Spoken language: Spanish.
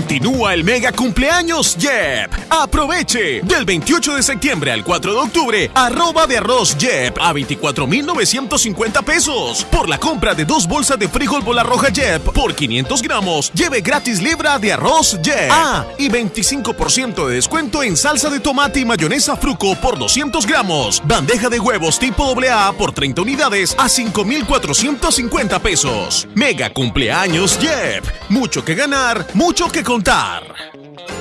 Continúa el mega cumpleaños Jep. Aproveche del 28 de septiembre al 4 de octubre, arroba de arroz Jep a 24,950 pesos. Por la compra de dos bolsas de frijol bola roja Jep por 500 gramos, lleve gratis libra de arroz Jep. Ah, y 25% de descuento en salsa de tomate y mayonesa Fruco por 200 gramos. Bandeja de huevos tipo AA por 30 unidades a 5,450 pesos. Mega cumpleaños Jep. Mucho que ganar, mucho que contar.